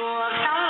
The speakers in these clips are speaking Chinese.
我。大？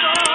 Let's go!